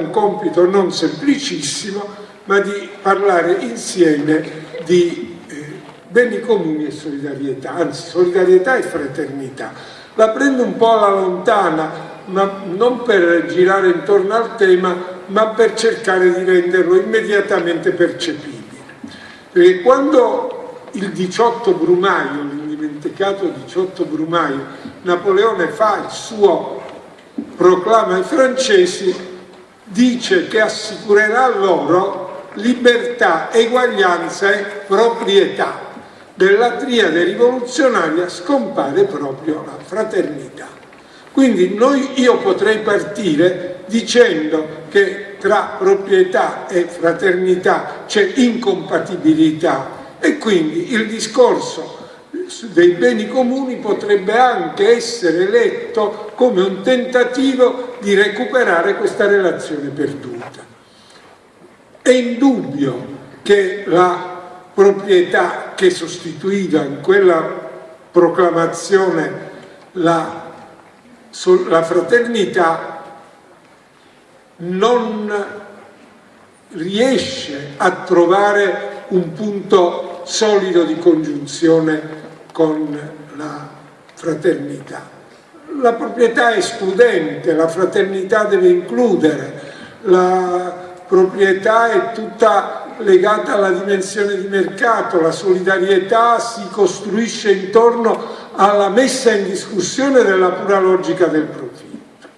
un compito non semplicissimo, ma di parlare insieme di eh, beni comuni e solidarietà, anzi solidarietà e fraternità. La prendo un po' alla lontana, ma non per girare intorno al tema, ma per cercare di renderlo immediatamente percepibile. Perché quando il 18 Brumaio, l'indimenticato 18 Brumaio, Napoleone fa il suo proclama ai francesi, dice che assicurerà loro libertà, eguaglianza e proprietà. Della triade rivoluzionaria scompare proprio la fraternità. Quindi noi, io potrei partire dicendo che tra proprietà e fraternità c'è incompatibilità e quindi il discorso dei beni comuni potrebbe anche essere letto come un tentativo di recuperare questa relazione perduta. È indubbio che la proprietà che sostituiva in quella proclamazione la, la fraternità non riesce a trovare un punto solido di congiunzione con la fraternità. La proprietà è escludente, la fraternità deve includere, la proprietà è tutta legata alla dimensione di mercato, la solidarietà si costruisce intorno alla messa in discussione della pura logica del profitto.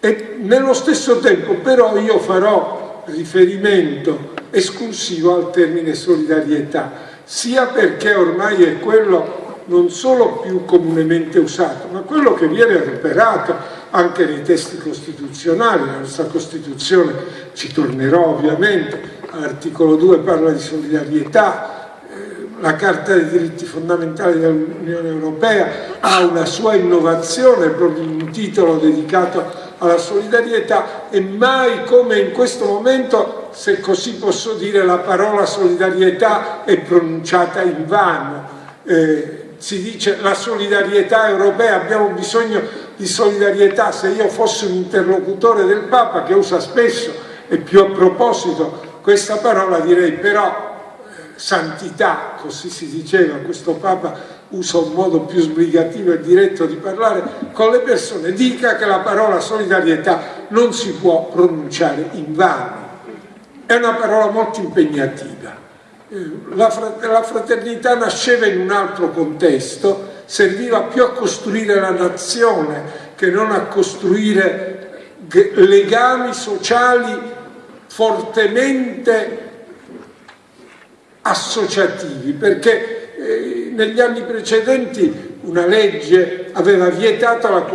E nello stesso tempo però io farò riferimento esclusivo al termine solidarietà, sia perché ormai è quello non solo più comunemente usato, ma quello che viene adoperato anche nei testi costituzionali. La nostra Costituzione, ci tornerò ovviamente, all'articolo 2 parla di solidarietà, eh, la Carta dei diritti fondamentali dell'Unione Europea ha una sua innovazione, proprio un titolo dedicato alla solidarietà e mai come in questo momento, se così posso dire, la parola solidarietà è pronunciata in vano. Eh, si dice la solidarietà europea, abbiamo bisogno di solidarietà, se io fossi un interlocutore del Papa che usa spesso e più a proposito questa parola direi però eh, santità, così si diceva, questo Papa usa un modo più sbrigativo e diretto di parlare con le persone, dica che la parola solidarietà non si può pronunciare in vano. È una parola molto impegnativa. Eh, la fraternità nasceva in un altro contesto, serviva più a costruire la nazione che non a costruire legami sociali fortemente associativi, perché eh, negli anni precedenti una legge aveva vietato la,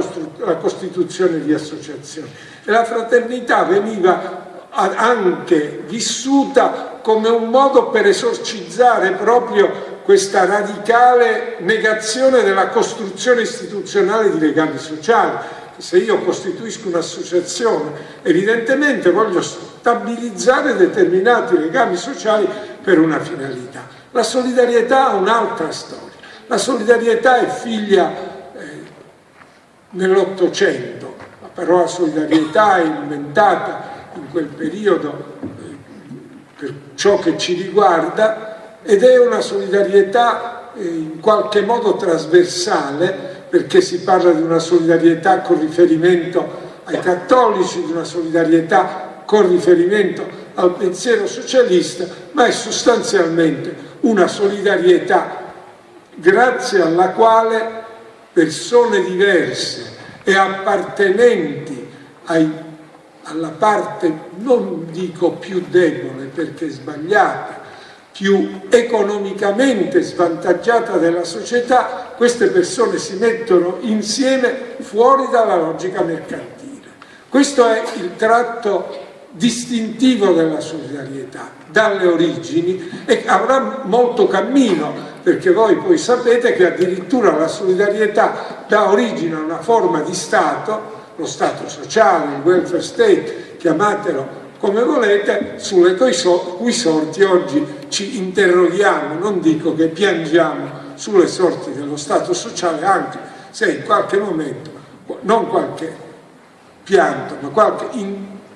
la costituzione di associazioni e la fraternità veniva anche vissuta come un modo per esorcizzare proprio questa radicale negazione della costruzione istituzionale di legami sociali. Se io costituisco un'associazione, evidentemente voglio stabilizzare determinati legami sociali per una finalità. La solidarietà ha un'altra storia. La solidarietà è figlia eh, nell'Ottocento. La parola solidarietà è inventata in quel periodo eh, per ciò che ci riguarda ed è una solidarietà eh, in qualche modo trasversale perché si parla di una solidarietà con riferimento ai cattolici, di una solidarietà con riferimento al pensiero socialista, ma è sostanzialmente una solidarietà grazie alla quale persone diverse e appartenenti ai, alla parte, non dico più debole perché sbagliata, più economicamente svantaggiata della società, queste persone si mettono insieme fuori dalla logica mercantile. Questo è il tratto distintivo della solidarietà dalle origini e avrà molto cammino perché voi poi sapete che addirittura la solidarietà dà origine a una forma di Stato, lo Stato sociale, il welfare state, chiamatelo come volete, sulle cui sorti oggi ci interroghiamo, non dico che piangiamo sulle sorti dello Stato sociale, anche se in qualche momento, non qualche pianto, ma qualche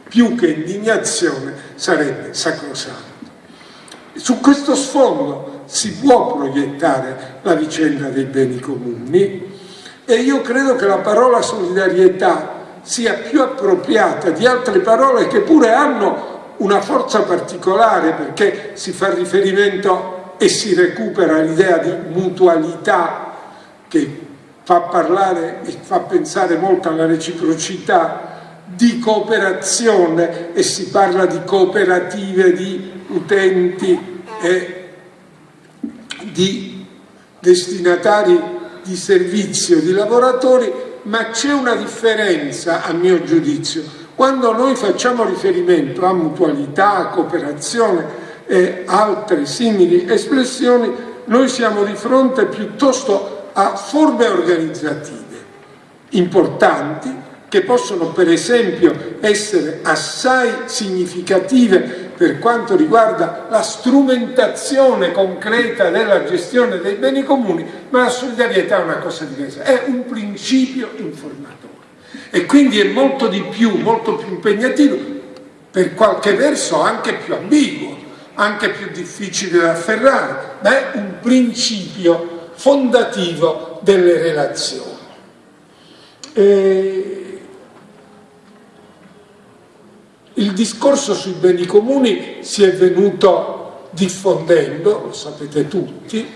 più che indignazione sarebbe sacrosanto. Su questo sfondo si può proiettare la vicenda dei beni comuni e io credo che la parola solidarietà sia più appropriata di altre parole che pure hanno una forza particolare perché si fa riferimento e si recupera l'idea di mutualità che fa parlare e fa pensare molto alla reciprocità, di cooperazione e si parla di cooperative di utenti e di destinatari di servizio, di lavoratori, ma c'è una differenza a mio giudizio. Quando noi facciamo riferimento a mutualità, a cooperazione e altre simili espressioni, noi siamo di fronte piuttosto a forme organizzative importanti che possono per esempio essere assai significative per quanto riguarda la strumentazione concreta della gestione dei beni comuni, ma la solidarietà è una cosa diversa, è un principio informatore e quindi è molto di più, molto più impegnativo, per qualche verso anche più ambiguo, anche più difficile da afferrare, ma è un principio fondativo delle relazioni. E Il discorso sui beni comuni si è venuto diffondendo, lo sapete tutti,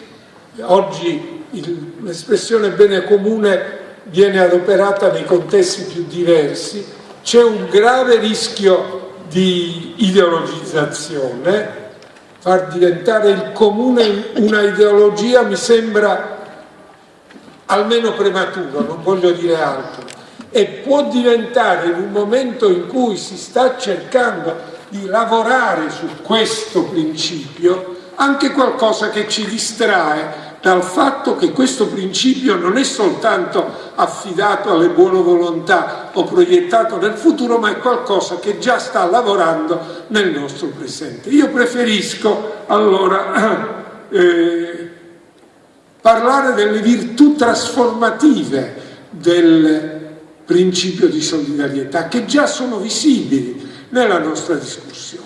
oggi l'espressione bene comune viene adoperata nei contesti più diversi, c'è un grave rischio di ideologizzazione, far diventare il comune una ideologia mi sembra almeno prematuro, non voglio dire altro e può diventare in un momento in cui si sta cercando di lavorare su questo principio anche qualcosa che ci distrae dal fatto che questo principio non è soltanto affidato alle buone volontà o proiettato nel futuro, ma è qualcosa che già sta lavorando nel nostro presente. Io preferisco allora eh, parlare delle virtù trasformative del principio di solidarietà che già sono visibili nella nostra discussione.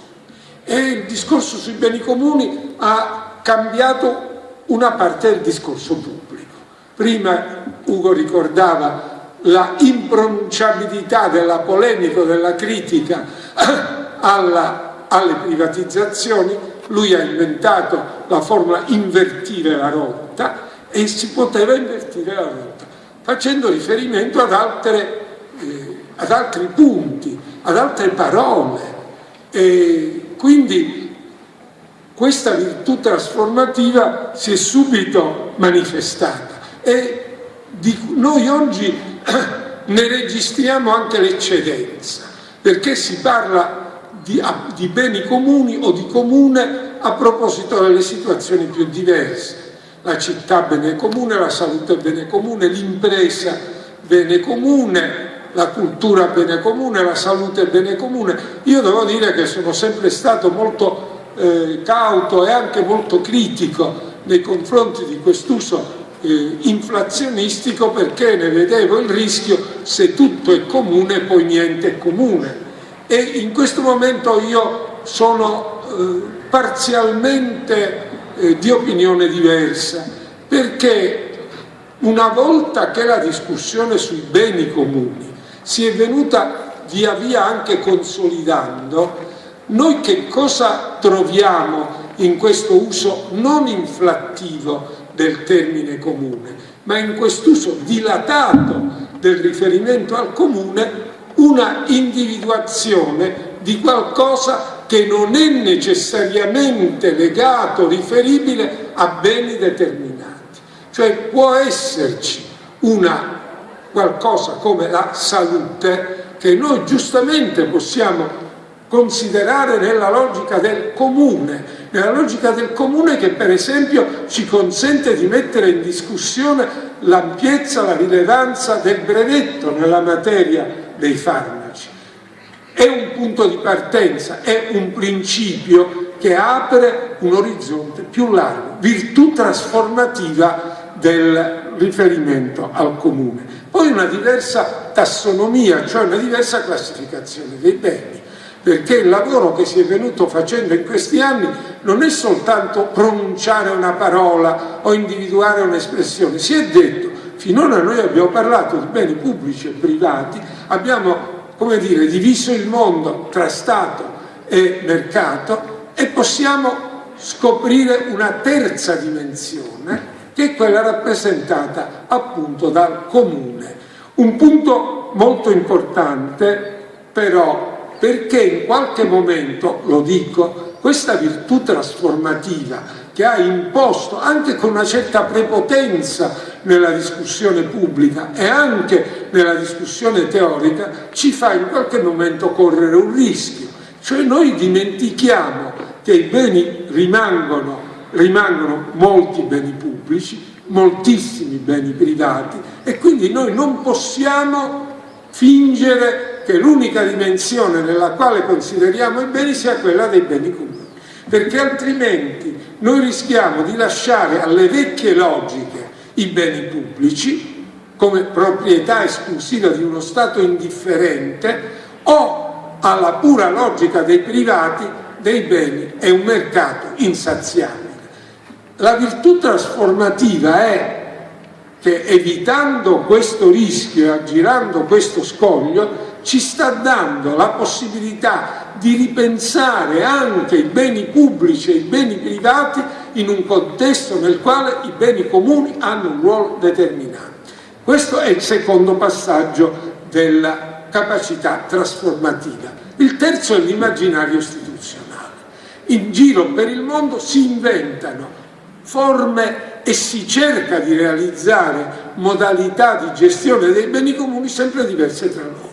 E il discorso sui beni comuni ha cambiato una parte del discorso pubblico. Prima Ugo ricordava la impronunciabilità della polemica, della critica alla, alle privatizzazioni, lui ha inventato la formula invertire la rotta e si poteva invertire la rotta facendo riferimento ad, altre, eh, ad altri punti, ad altre parole. E quindi questa virtù trasformativa si è subito manifestata e noi oggi ne registriamo anche l'eccedenza, perché si parla di, di beni comuni o di comune a proposito delle situazioni più diverse la città bene comune, la salute bene comune, l'impresa bene comune, la cultura bene comune, la salute bene comune. Io devo dire che sono sempre stato molto eh, cauto e anche molto critico nei confronti di quest'uso eh, inflazionistico perché ne vedevo il rischio se tutto è comune poi niente è comune e in questo momento io sono eh, parzialmente eh, di opinione diversa, perché una volta che la discussione sui beni comuni si è venuta via via anche consolidando, noi che cosa troviamo in questo uso non inflattivo del termine comune, ma in quest'uso dilatato del riferimento al comune una individuazione di qualcosa che non è necessariamente legato, riferibile a beni determinati. Cioè può esserci una qualcosa come la salute che noi giustamente possiamo considerare nella logica del comune, nella logica del comune che per esempio ci consente di mettere in discussione l'ampiezza, la rilevanza del brevetto nella materia dei farmaci è un punto di partenza, è un principio che apre un orizzonte più largo, virtù trasformativa del riferimento al comune. Poi una diversa tassonomia, cioè una diversa classificazione dei beni. perché il lavoro che si è venuto facendo in questi anni non è soltanto pronunciare una parola o individuare un'espressione, si è detto, finora noi abbiamo parlato di beni pubblici e privati, abbiamo come dire, diviso il mondo tra Stato e mercato e possiamo scoprire una terza dimensione che è quella rappresentata appunto dal comune. Un punto molto importante però perché in qualche momento, lo dico, questa virtù trasformativa che ha imposto anche con una certa prepotenza nella discussione pubblica e anche nella discussione teorica ci fa in qualche momento correre un rischio, cioè noi dimentichiamo che i beni rimangono, rimangono molti beni pubblici, moltissimi beni privati e quindi noi non possiamo fingere che l'unica dimensione nella quale consideriamo i beni sia quella dei beni comuni, perché altrimenti noi rischiamo di lasciare alle vecchie logiche i beni pubblici come proprietà esclusiva di uno Stato indifferente o alla pura logica dei privati dei beni è un mercato insaziabile. La virtù trasformativa è che evitando questo rischio e aggirando questo scoglio ci sta dando la possibilità di ripensare anche i beni pubblici e i beni privati in un contesto nel quale i beni comuni hanno un ruolo determinante. Questo è il secondo passaggio della capacità trasformativa. Il terzo è l'immaginario istituzionale in giro per il mondo si inventano forme e si cerca di realizzare modalità di gestione dei beni comuni sempre diverse tra loro,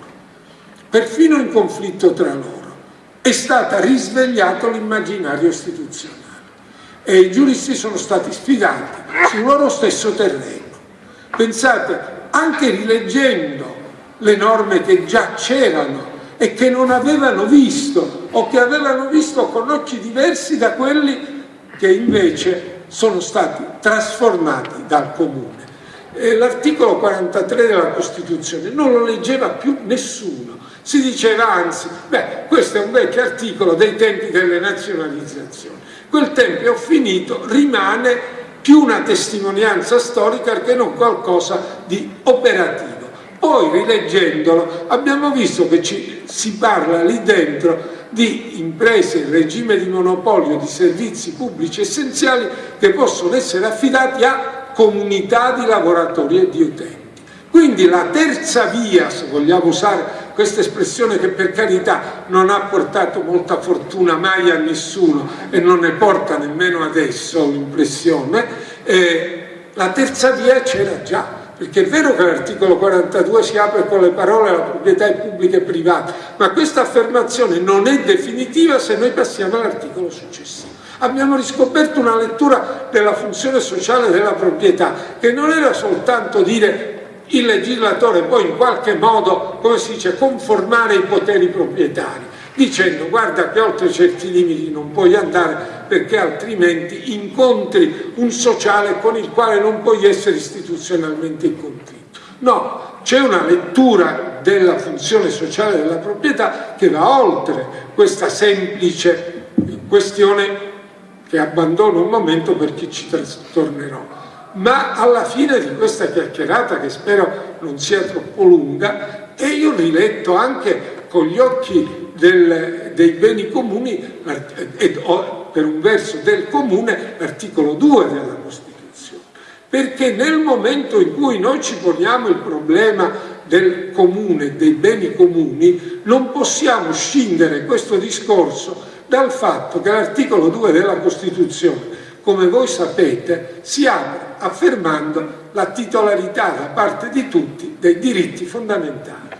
perfino in conflitto tra loro. È stato risvegliato l'immaginario istituzionale e i giuristi sono stati sfidati sul loro stesso terreno. Pensate, anche rileggendo le norme che già c'erano e che non avevano visto o che avevano visto con occhi diversi da quelli che invece sono stati trasformati dal comune. L'articolo 43 della Costituzione non lo leggeva più nessuno, si diceva anzi, beh, questo è un vecchio articolo dei tempi delle nazionalizzazioni. Quel tempo ho finito, rimane più una testimonianza storica che non qualcosa di operativo. Poi rileggendolo abbiamo visto che ci, si parla lì dentro di imprese in regime di monopolio di servizi pubblici essenziali che possono essere affidati a comunità di lavoratori e di utenti. Quindi la terza via, se vogliamo usare questa espressione che per carità non ha portato molta fortuna mai a nessuno e non ne porta nemmeno adesso l'impressione, eh, la terza via c'era già perché è vero che l'articolo 42 si apre con le parole alla proprietà pubblica e privata, ma questa affermazione non è definitiva se noi passiamo all'articolo successivo. Abbiamo riscoperto una lettura della funzione sociale della proprietà, che non era soltanto dire il legislatore poi in qualche modo, come si dice, conformare i poteri proprietari, dicendo guarda che oltre certi limiti non puoi andare perché altrimenti incontri un sociale con il quale non puoi essere istituzionalmente in conflitto. No, c'è una lettura della funzione sociale della proprietà che va oltre questa semplice questione che abbandono un momento perché ci tornerò. Ma alla fine di questa chiacchierata, che spero non sia troppo lunga, e io riletto anche con gli occhi del, dei beni comuni, e, per un verso del comune, l'articolo 2 della Costituzione. Perché nel momento in cui noi ci poniamo il problema del comune, dei beni comuni, non possiamo scindere questo discorso dal fatto che l'articolo 2 della Costituzione, come voi sapete, si apre affermando la titolarità da parte di tutti dei diritti fondamentali.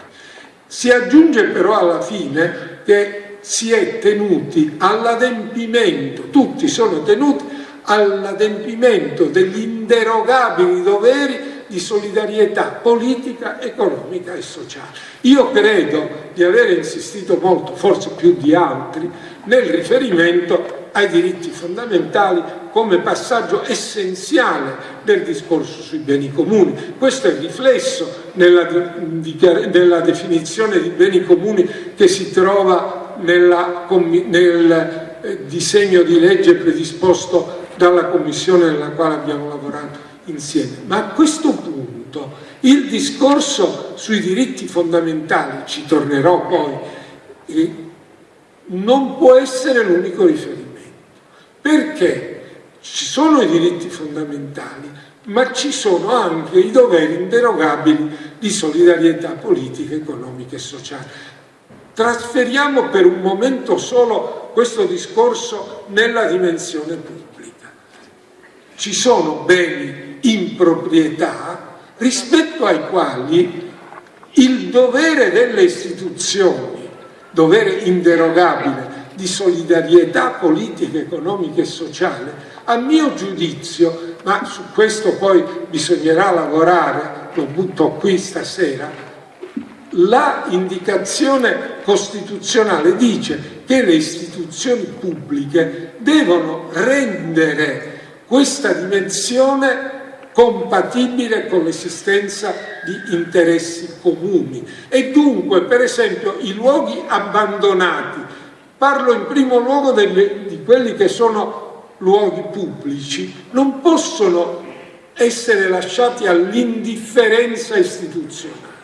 Si aggiunge però alla fine che si è tenuti all'adempimento, tutti sono tenuti all'adempimento degli inderogabili doveri di solidarietà politica, economica e sociale. Io credo di aver insistito molto, forse più di altri, nel riferimento ai diritti fondamentali come passaggio essenziale del discorso sui beni comuni. Questo è riflesso nella, nella definizione di beni comuni che si trova nella, nel eh, disegno di legge predisposto dalla commissione nella quale abbiamo lavorato insieme. Ma a questo punto il discorso sui diritti fondamentali, ci tornerò poi, non può essere l'unico riferimento. Perché ci sono i diritti fondamentali, ma ci sono anche i doveri inderogabili di solidarietà politica, economica e sociale. Trasferiamo per un momento solo questo discorso nella dimensione pubblica. Ci sono beni in proprietà rispetto ai quali il dovere delle istituzioni, dovere inderogabile di solidarietà politica, economica e sociale, a mio giudizio, ma su questo poi bisognerà lavorare, lo butto qui stasera, la indicazione costituzionale dice che le istituzioni pubbliche devono rendere questa dimensione compatibile con l'esistenza di interessi comuni. E dunque per esempio i luoghi abbandonati parlo in primo luogo delle, di quelli che sono luoghi pubblici non possono essere lasciati all'indifferenza istituzionale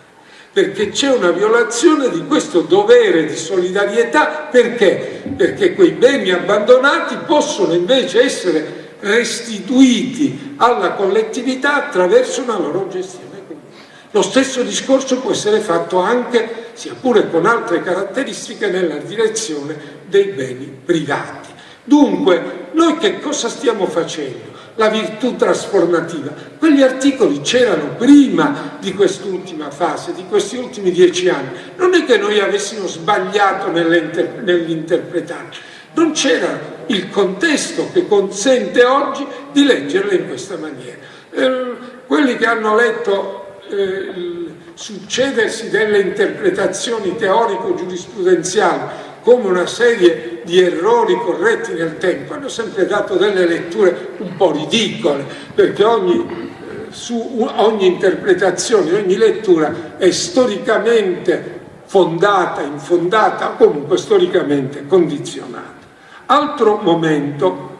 perché c'è una violazione di questo dovere di solidarietà perché? perché quei beni abbandonati possono invece essere restituiti alla collettività attraverso una loro gestione comune. Lo stesso discorso può essere fatto anche, sia pure con altre caratteristiche, nella direzione dei beni privati. Dunque, noi che cosa stiamo facendo? La virtù trasformativa. Quegli articoli c'erano prima di quest'ultima fase, di questi ultimi dieci anni. Non è che noi avessimo sbagliato nell'interpretarli, non c'era il contesto che consente oggi di leggerle in questa maniera. Eh, quelli che hanno letto eh, succedersi delle interpretazioni teorico-giurisprudenziali come una serie di errori corretti nel tempo, hanno sempre dato delle letture un po' ridicole, perché ogni, eh, su, ogni interpretazione, ogni lettura è storicamente fondata, infondata, comunque storicamente condizionata. Altro momento,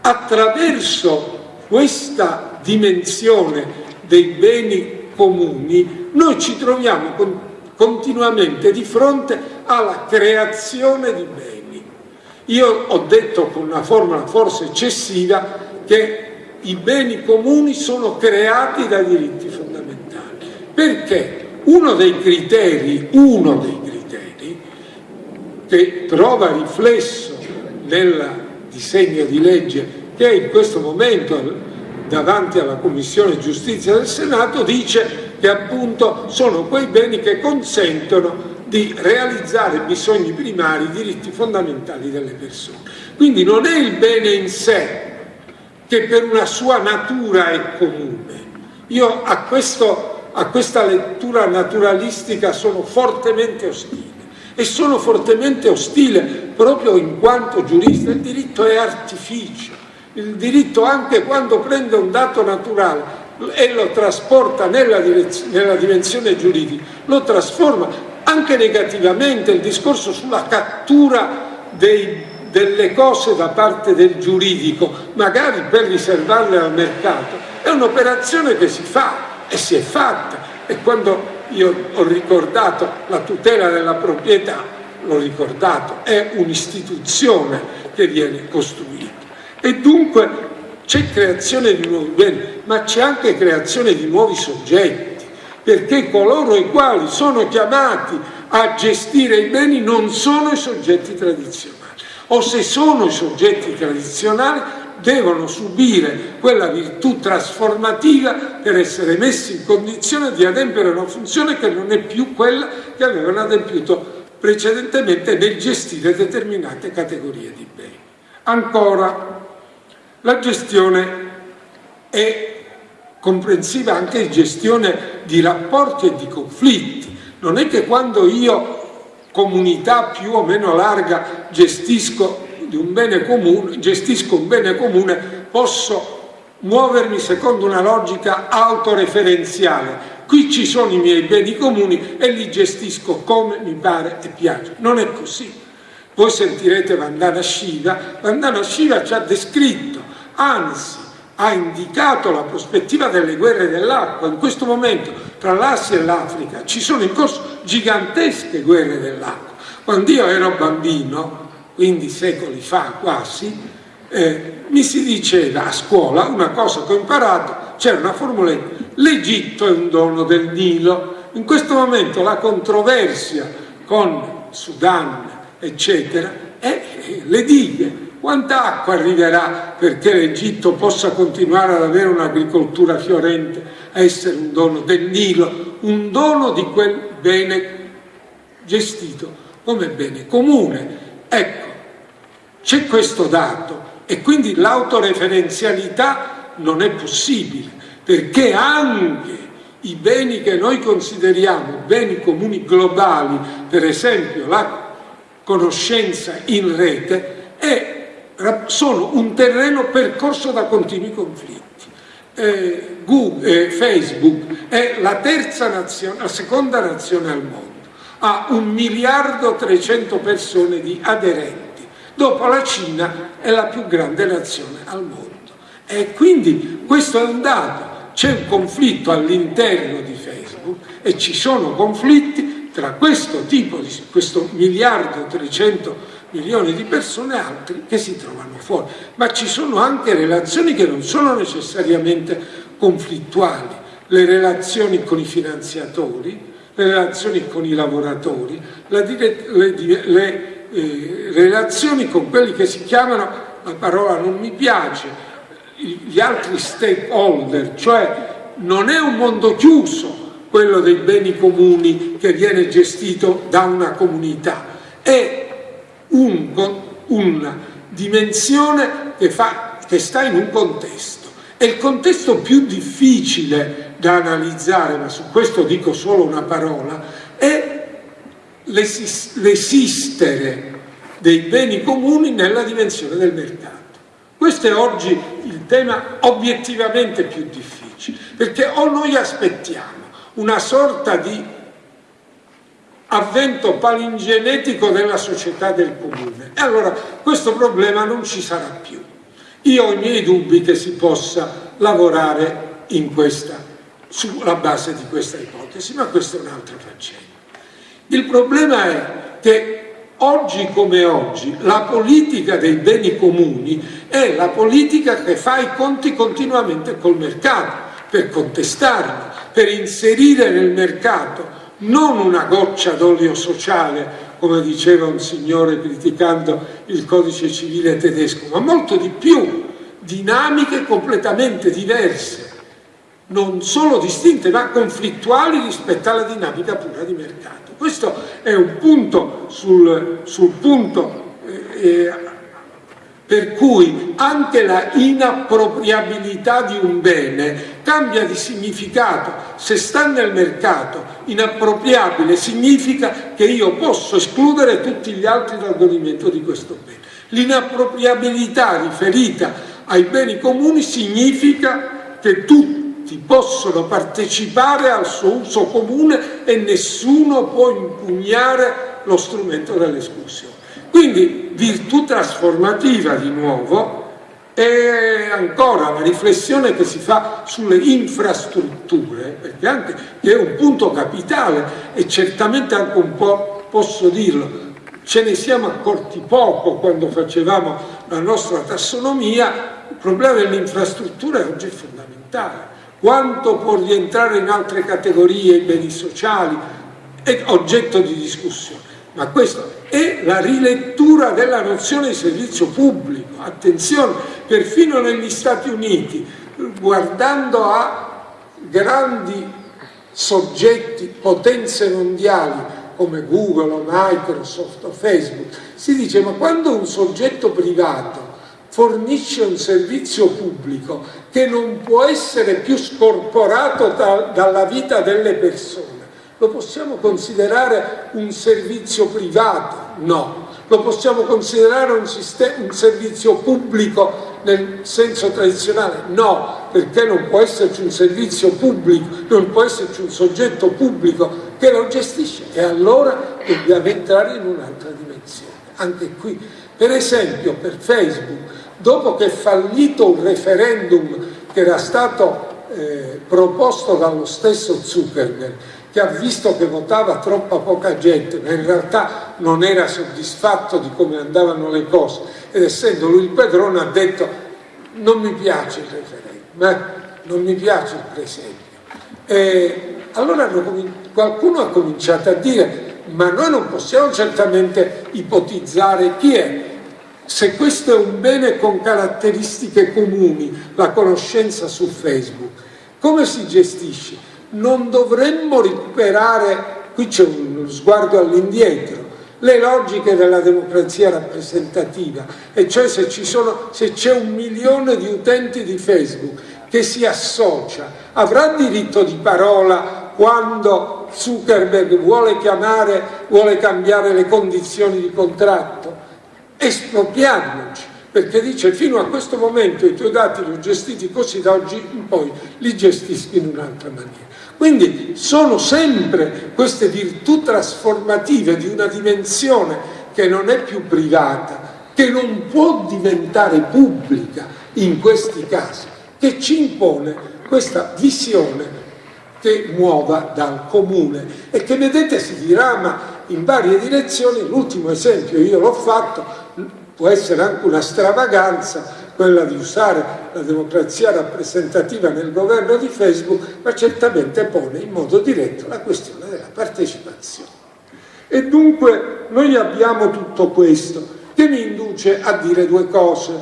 attraverso questa dimensione dei beni comuni, noi ci troviamo con, continuamente di fronte alla creazione di beni. Io ho detto con una formula forse eccessiva che i beni comuni sono creati dai diritti fondamentali. Perché? Uno dei criteri, uno dei criteri che trova riflesso nel disegno di legge che in questo momento davanti alla Commissione Giustizia del Senato dice che appunto sono quei beni che consentono di realizzare bisogni primari, diritti fondamentali delle persone. Quindi non è il bene in sé che per una sua natura è comune. Io a, questo, a questa lettura naturalistica sono fortemente ostile e sono fortemente ostile proprio in quanto giurista. Il diritto è artificio, il diritto anche quando prende un dato naturale e lo trasporta nella, nella dimensione giuridica, lo trasforma anche negativamente, il discorso sulla cattura dei, delle cose da parte del giuridico, magari per riservarle al mercato, è un'operazione che si fa e si è fatta e quando io ho ricordato la tutela della proprietà, l'ho ricordato, è un'istituzione che viene costruita. E dunque c'è creazione di nuovi beni, ma c'è anche creazione di nuovi soggetti, perché coloro i quali sono chiamati a gestire i beni non sono i soggetti tradizionali, o se sono i soggetti tradizionali devono subire quella virtù trasformativa per essere messi in condizione di adempiere una funzione che non è più quella che avevano adempiuto precedentemente nel gestire determinate categorie di beni. Ancora, la gestione è comprensiva anche di gestione di rapporti e di conflitti. Non è che quando io, comunità più o meno larga, gestisco un bene comune, gestisco un bene comune, posso muovermi secondo una logica autoreferenziale. Qui ci sono i miei beni comuni e li gestisco come mi pare e piace. Non è così. Voi sentirete Vandana Shiva, Vandana Shiva ci ha descritto, anzi ha indicato la prospettiva delle guerre dell'acqua. In questo momento tra l'Asia e l'Africa ci sono in corso gigantesche guerre dell'acqua. Quando io ero bambino, quindi secoli fa quasi, eh, mi si diceva a scuola una cosa che ho imparato, c'era una formuletta, l'Egitto è un dono del Nilo. In questo momento la controversia con Sudan, eccetera, è le dighe. Quanta acqua arriverà perché l'Egitto possa continuare ad avere un'agricoltura fiorente, a essere un dono del Nilo, un dono di quel bene gestito come bene comune. Ecco, c'è questo dato e quindi l'autoreferenzialità non è possibile, perché anche i beni che noi consideriamo beni comuni globali, per esempio la conoscenza in rete, è, sono un terreno percorso da continui conflitti. Eh, Google, eh, Facebook è la terza nazione, la seconda nazione al mondo, ha un miliardo 300 persone di aderenti, dopo la Cina è la più grande nazione al mondo. E quindi questo è un dato, c'è un conflitto all'interno di Facebook e ci sono conflitti tra questo tipo di questo miliardo 300 milioni di persone altri che si trovano fuori. Ma ci sono anche relazioni che non sono necessariamente conflittuali. Le relazioni con i finanziatori le relazioni con i lavoratori le, le, le eh, relazioni con quelli che si chiamano la parola non mi piace gli altri stakeholder, cioè non è un mondo chiuso quello dei beni comuni che viene gestito da una comunità, è un, una dimensione che, fa, che sta in un contesto. E il contesto più difficile da analizzare, ma su questo dico solo una parola, è l'esistere dei beni comuni nella dimensione del mercato. Questo è oggi il tema obiettivamente più difficile, perché o noi aspettiamo una sorta di avvento palingenetico della società del comune e allora questo problema non ci sarà più. Io ho i miei dubbi che si possa lavorare questa, sulla base di questa ipotesi, ma questa è un'altra faccenda. Il problema è che Oggi come oggi la politica dei beni comuni è la politica che fa i conti continuamente col mercato, per contestarlo, per inserire nel mercato non una goccia d'olio sociale, come diceva un signore criticando il codice civile tedesco, ma molto di più, dinamiche completamente diverse, non solo distinte ma conflittuali rispetto alla dinamica pura di mercato. Questo è un punto sul, sul punto eh, eh, per cui anche la inappropriabilità di un bene cambia di significato. Se sta nel mercato, inappropriabile significa che io posso escludere tutti gli altri dal godimento di questo bene. L'inappropriabilità riferita ai beni comuni significa che tutti possono partecipare al suo uso comune e nessuno può impugnare lo strumento dell'esclusione. Quindi virtù trasformativa di nuovo e ancora la riflessione che si fa sulle infrastrutture, perché anche che è un punto capitale e certamente anche un po', posso dirlo, ce ne siamo accorti poco quando facevamo la nostra tassonomia, il problema delle infrastrutture oggi è fondamentale quanto può rientrare in altre categorie i beni sociali, è oggetto di discussione. Ma questa è la rilettura della nozione di servizio pubblico. Attenzione, perfino negli Stati Uniti, guardando a grandi soggetti, potenze mondiali, come Google o Microsoft o Facebook, si dice ma quando un soggetto privato fornisce un servizio pubblico che non può essere più scorporato da, dalla vita delle persone. Lo possiamo considerare un servizio privato? No. Lo possiamo considerare un, un servizio pubblico nel senso tradizionale? No, perché non può esserci un servizio pubblico, non può esserci un soggetto pubblico che lo gestisce e allora dobbiamo entrare in un'altra dimensione. anche qui. Per esempio per Facebook, dopo che è fallito un referendum che era stato eh, proposto dallo stesso Zuckerberg, che ha visto che votava troppa poca gente, ma in realtà non era soddisfatto di come andavano le cose, ed essendo lui il padrone ha detto non mi piace il referendum, eh? non mi piace il presempio. E allora qualcuno ha cominciato a dire ma noi non possiamo certamente ipotizzare chi è se questo è un bene con caratteristiche comuni, la conoscenza su Facebook, come si gestisce? Non dovremmo recuperare, qui c'è uno sguardo all'indietro, le logiche della democrazia rappresentativa, e cioè se c'è un milione di utenti di Facebook che si associa, avrà diritto di parola quando Zuckerberg vuole chiamare, vuole cambiare le condizioni di contratto? Espropriarmoci, perché dice fino a questo momento i tuoi dati li ho gestiti così, da oggi in poi li gestisco in un'altra maniera. Quindi sono sempre queste virtù trasformative di una dimensione che non è più privata, che non può diventare pubblica in questi casi, che ci impone questa visione che muova dal comune. E che vedete si dirama in varie direzioni, l'ultimo esempio io l'ho fatto, può essere anche una stravaganza, quella di usare la democrazia rappresentativa nel governo di Facebook, ma certamente pone in modo diretto la questione della partecipazione. E dunque noi abbiamo tutto questo che mi induce a dire due cose.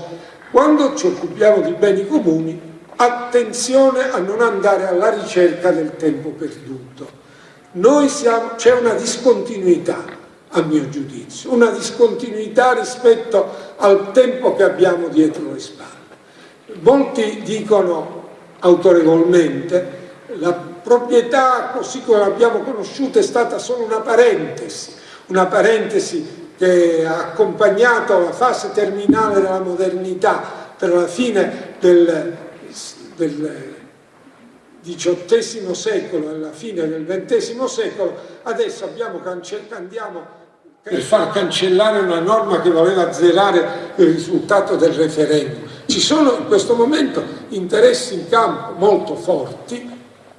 Quando ci occupiamo di beni comuni, attenzione a non andare alla ricerca del tempo perduto. C'è una discontinuità a mio giudizio, una discontinuità rispetto al tempo che abbiamo dietro le spalle. Molti dicono autorevolmente la proprietà così come l'abbiamo conosciuta è stata solo una parentesi, una parentesi che ha accompagnato la fase terminale della modernità per la fine del, del XVIII secolo e la fine del XX secolo, adesso abbiamo andiamo per far cancellare una norma che voleva azzerare il risultato del referendum. Ci sono in questo momento interessi in campo molto forti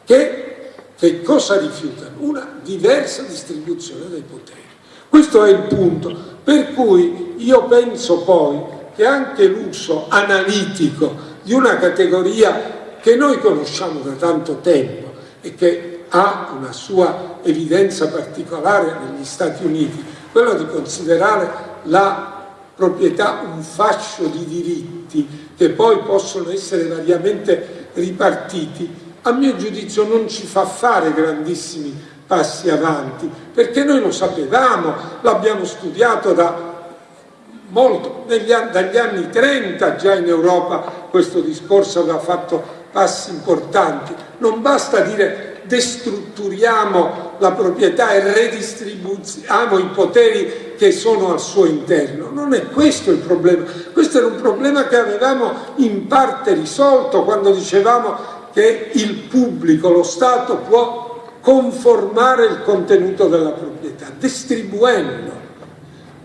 che, che cosa rifiutano? Una diversa distribuzione dei poteri. Questo è il punto, per cui io penso poi che anche l'uso analitico di una categoria che noi conosciamo da tanto tempo e che ha una sua evidenza particolare negli Stati Uniti, quello di considerare la proprietà un fascio di diritti che poi possono essere variamente ripartiti, a mio giudizio non ci fa fare grandissimi passi avanti, perché noi lo sapevamo, l'abbiamo studiato da molto, negli, dagli anni 30 già in Europa questo discorso aveva fatto passi importanti, non basta dire destrutturiamo la proprietà e redistribuiamo i poteri che sono al suo interno. Non è questo il problema, questo era un problema che avevamo in parte risolto quando dicevamo che il pubblico, lo Stato può conformare il contenuto della proprietà, distribuendo.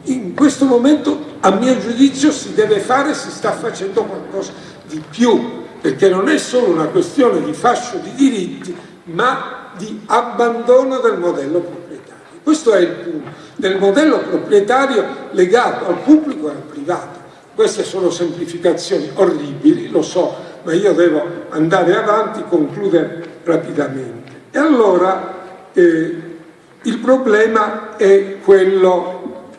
In questo momento, a mio giudizio, si deve fare, si sta facendo qualcosa di più, perché non è solo una questione di fascio di diritti, ma di abbandono del modello proprietario. Questo è il punto, del modello proprietario legato al pubblico e al privato. Queste sono semplificazioni orribili, lo so, ma io devo andare avanti, concludere rapidamente. E allora eh, il problema è quello,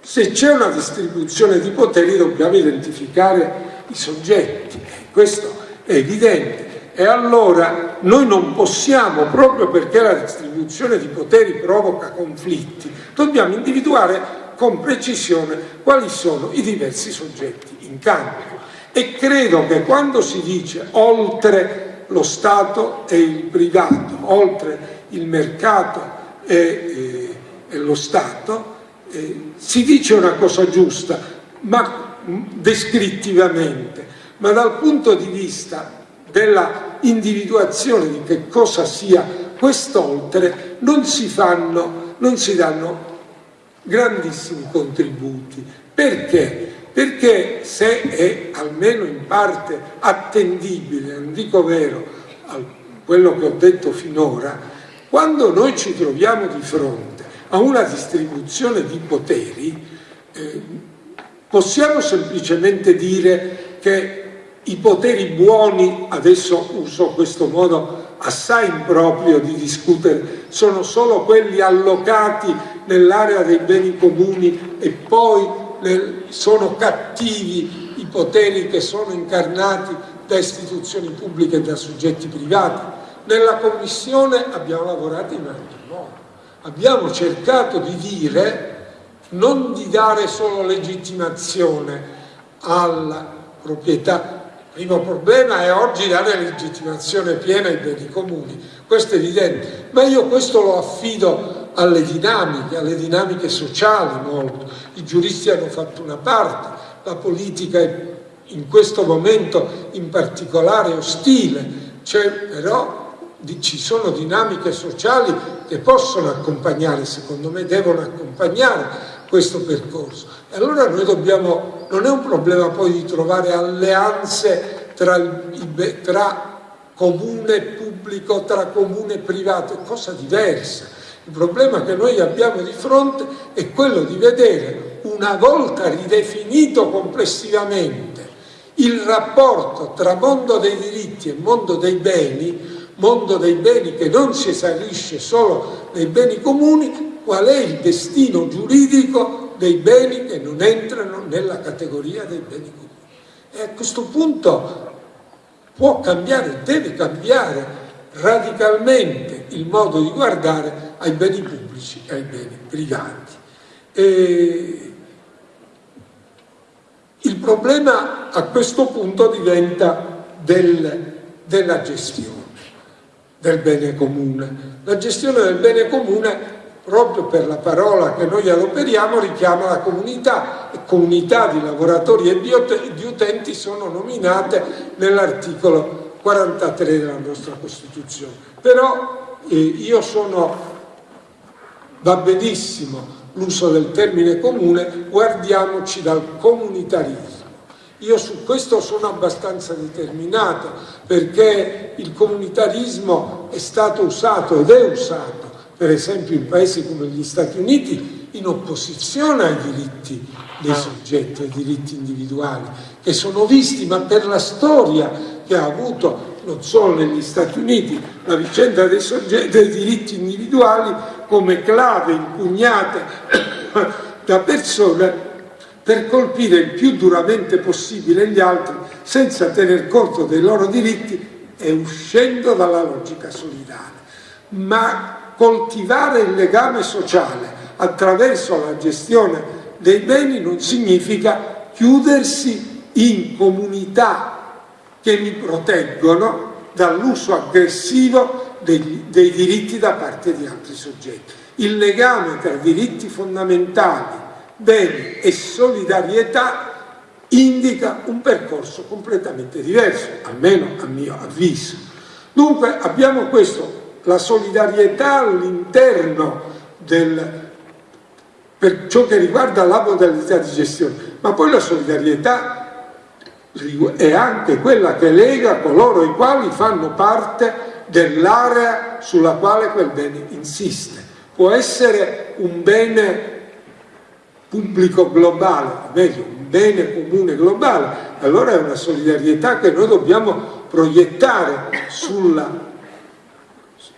se c'è una distribuzione di poteri dobbiamo identificare i soggetti, questo è evidente, e allora noi non possiamo, proprio perché la distribuzione di poteri provoca conflitti, dobbiamo individuare con precisione quali sono i diversi soggetti in campo. E credo che quando si dice oltre lo Stato e il privato, oltre il mercato e, e, e lo Stato, eh, si dice una cosa giusta, ma descrittivamente, ma dal punto di vista della individuazione di che cosa sia quest'oltre non si fanno, non si danno grandissimi contributi. Perché? Perché se è almeno in parte attendibile, non dico vero, quello che ho detto finora, quando noi ci troviamo di fronte a una distribuzione di poteri, eh, possiamo semplicemente dire che i poteri buoni, adesso uso questo modo assai improprio di discutere, sono solo quelli allocati nell'area dei beni comuni e poi sono cattivi i poteri che sono incarnati da istituzioni pubbliche e da soggetti privati. Nella Commissione abbiamo lavorato in altro modo, abbiamo cercato di dire, non di dare solo legittimazione alla proprietà il primo problema è oggi dare legittimazione piena ai beni comuni, questo è evidente, ma io questo lo affido alle dinamiche, alle dinamiche sociali molto. I giuristi hanno fatto una parte, la politica è in questo momento in particolare ostile, cioè, però ci sono dinamiche sociali che possono accompagnare, secondo me devono accompagnare questo percorso. E allora noi dobbiamo, non è un problema poi di trovare alleanze tra, tra comune pubblico, tra comune privato, è cosa diversa. Il problema che noi abbiamo di fronte è quello di vedere, una volta ridefinito complessivamente, il rapporto tra mondo dei diritti e mondo dei beni, mondo dei beni che non si esaurisce solo nei beni comuni, qual è il destino giuridico dei beni che non entrano nella categoria dei beni comuni. E a questo punto può cambiare, deve cambiare radicalmente il modo di guardare ai beni pubblici e ai beni privati. E il problema a questo punto diventa del, della gestione del bene comune. La gestione del bene comune proprio per la parola che noi adoperiamo richiama la comunità comunità di lavoratori e di utenti sono nominate nell'articolo 43 della nostra Costituzione. Però eh, io sono, va benissimo l'uso del termine comune, guardiamoci dal comunitarismo. Io su questo sono abbastanza determinato perché il comunitarismo è stato usato ed è usato per esempio in paesi come gli Stati Uniti, in opposizione ai diritti dei ah. soggetti, ai diritti individuali, che sono visti, ma per la storia che ha avuto non solo negli Stati Uniti, la vicenda dei, soggetti, dei diritti individuali come clave impugnate da persone per colpire il più duramente possibile gli altri senza tener conto dei loro diritti e uscendo dalla logica solidale. Ma coltivare il legame sociale attraverso la gestione dei beni non significa chiudersi in comunità che mi proteggono dall'uso aggressivo dei, dei diritti da parte di altri soggetti. Il legame tra diritti fondamentali, beni e solidarietà indica un percorso completamente diverso, almeno a mio avviso. Dunque abbiamo questo la solidarietà all'interno per ciò che riguarda la modalità di gestione, ma poi la solidarietà è anche quella che lega coloro i quali fanno parte dell'area sulla quale quel bene insiste. Può essere un bene pubblico globale, meglio, un bene comune globale, allora è una solidarietà che noi dobbiamo proiettare sulla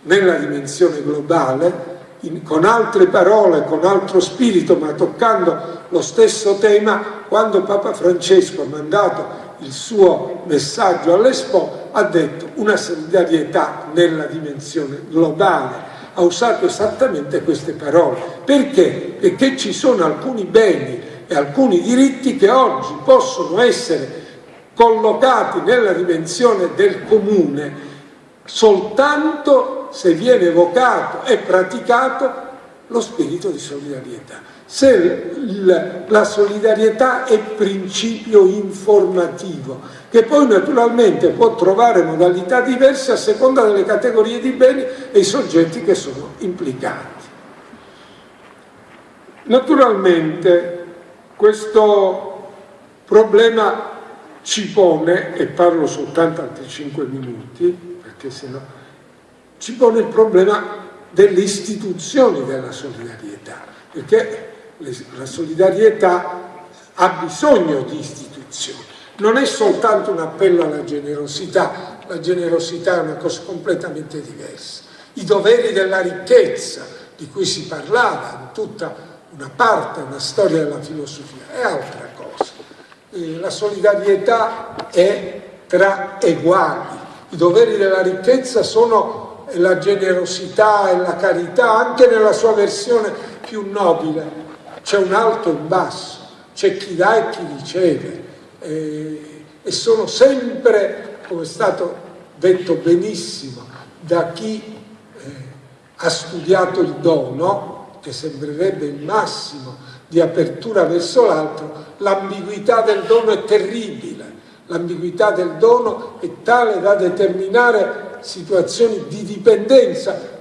nella dimensione globale, in, con altre parole, con altro spirito, ma toccando lo stesso tema, quando Papa Francesco ha mandato il suo messaggio all'Expo, ha detto una solidarietà nella dimensione globale. Ha usato esattamente queste parole. Perché? Perché ci sono alcuni beni e alcuni diritti che oggi possono essere collocati nella dimensione del comune soltanto se viene evocato e praticato lo spirito di solidarietà. Se la solidarietà è principio informativo, che poi naturalmente può trovare modalità diverse a seconda delle categorie di beni e i soggetti che sono implicati. Naturalmente questo problema ci pone, e parlo soltanto altri 5 minuti, perché sennò ci pone il problema delle istituzioni della solidarietà, perché la solidarietà ha bisogno di istituzioni. Non è soltanto un appello alla generosità, la generosità è una cosa completamente diversa. I doveri della ricchezza, di cui si parlava in tutta una parte, una storia della filosofia, è altra cosa. Eh, la solidarietà è tra eguali. I doveri della ricchezza sono la generosità e la carità, anche nella sua versione più nobile. C'è un alto e un basso, c'è chi dà e chi riceve. Eh, e sono sempre, come è stato detto benissimo, da chi ha studiato il dono, che sembrerebbe il massimo di apertura verso l'altro, l'ambiguità del dono è terribile, l'ambiguità del dono è tale da determinare situazioni di dipendenza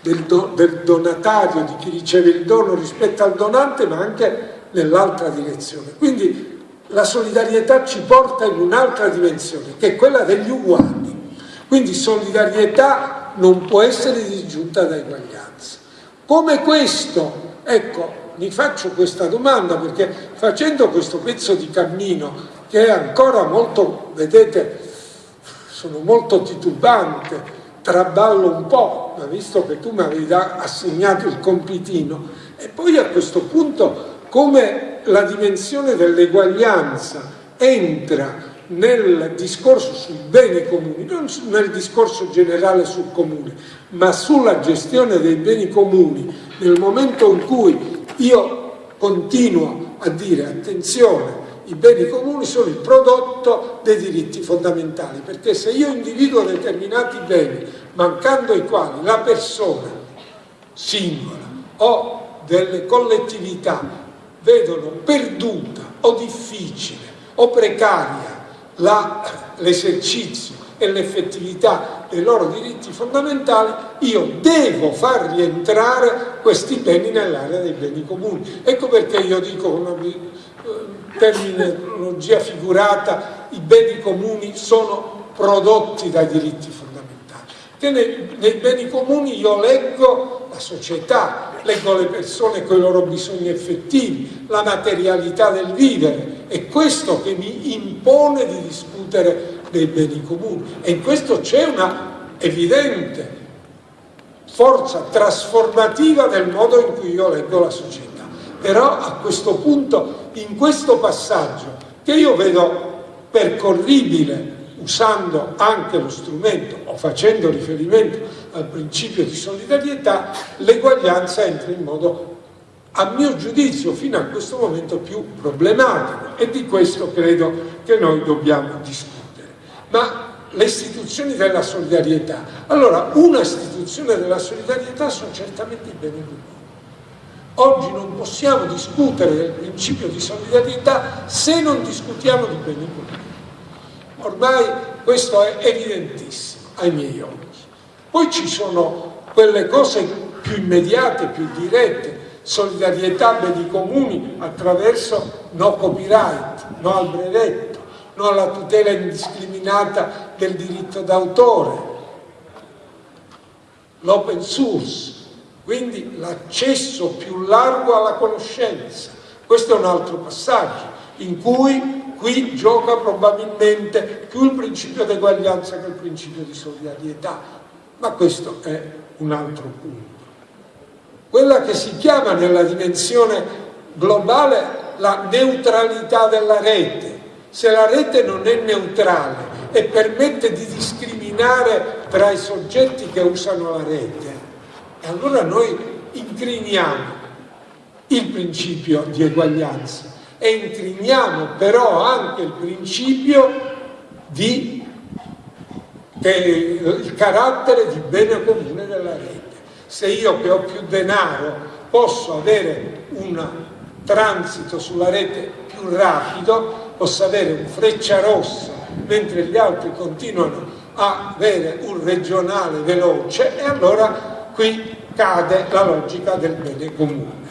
del, do, del donatario, di chi riceve il dono rispetto al donante, ma anche nell'altra direzione. Quindi la solidarietà ci porta in un'altra dimensione, che è quella degli uguali. Quindi solidarietà non può essere disgiunta da eguaglianza. Come questo, ecco, mi faccio questa domanda perché facendo questo pezzo di cammino che è ancora molto, vedete, sono molto titubante, traballo un po', ma visto che tu mi avevi assegnato il compitino, e poi a questo punto come la dimensione dell'eguaglianza entra nel discorso sui beni comuni, non nel discorso generale sul comune, ma sulla gestione dei beni comuni, nel momento in cui io continuo a dire attenzione, i beni comuni sono il prodotto dei diritti fondamentali, perché se io individuo determinati beni, mancando i quali la persona singola o delle collettività vedono perduta o difficile o precaria l'esercizio e l'effettività dei loro diritti fondamentali, io devo far rientrare questi beni nell'area dei beni comuni. Ecco perché io dico terminologia figurata, i beni comuni sono prodotti dai diritti fondamentali. Che nei, beni comuni io leggo la società, leggo le persone con i loro bisogni effettivi, la materialità del vivere, è questo che mi impone di discutere dei beni comuni e in questo c'è una evidente forza trasformativa del modo in cui io leggo la società. Però a questo punto, in questo passaggio, che io vedo percorribile usando anche lo strumento o facendo riferimento al principio di solidarietà, l'eguaglianza entra in modo a mio giudizio fino a questo momento più problematico e di questo credo che noi dobbiamo discutere. Ma le istituzioni della solidarietà, allora una istituzione della solidarietà sono certamente i beni. Oggi non possiamo discutere del principio di solidarietà se non discutiamo di beni comuni. Ormai questo è evidentissimo ai miei occhi. Poi ci sono quelle cose più immediate, più dirette, solidarietà beni comuni attraverso no copyright, no al brevetto, no alla tutela indiscriminata del diritto d'autore, l'open source, quindi l'accesso più largo alla conoscenza. Questo è un altro passaggio in cui qui gioca probabilmente più il principio di eguaglianza che il principio di solidarietà, ma questo è un altro punto quella che si chiama nella dimensione globale la neutralità della rete. Se la rete non è neutrale e permette di discriminare tra i soggetti che usano la rete, allora noi incriniamo il principio di eguaglianza e incriniamo però anche il principio di il carattere di bene comune della rete. Se io che ho più denaro posso avere un transito sulla rete più rapido, posso avere un freccia rossa mentre gli altri continuano a avere un regionale veloce e allora qui cade la logica del bene comune.